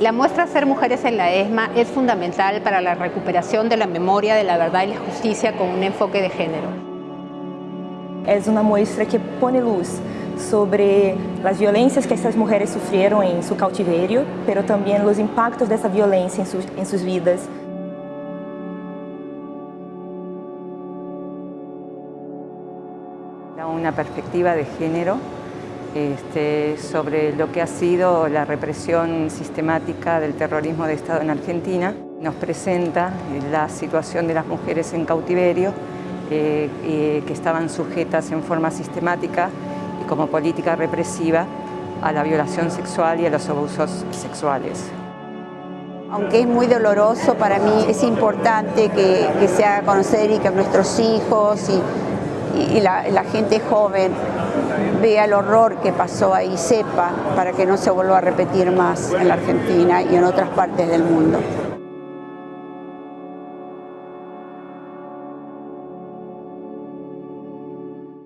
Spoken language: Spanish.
La muestra Ser Mujeres en la ESMA es fundamental para la recuperación de la memoria de la verdad y la justicia con un enfoque de género. Es una muestra que pone luz sobre las violencias que estas mujeres sufrieron en su cautiverio, pero también los impactos de esa violencia en sus, en sus vidas. Una perspectiva de género este, sobre lo que ha sido la represión sistemática del terrorismo de Estado en Argentina. Nos presenta la situación de las mujeres en cautiverio eh, que estaban sujetas en forma sistemática y como política represiva a la violación sexual y a los abusos sexuales. Aunque es muy doloroso, para mí es importante que, que se haga conocer y que nuestros hijos y, y la, gente joven vea el horror que pasó ahí, sepa, para que no se vuelva a repetir más en la Argentina y en otras partes del mundo.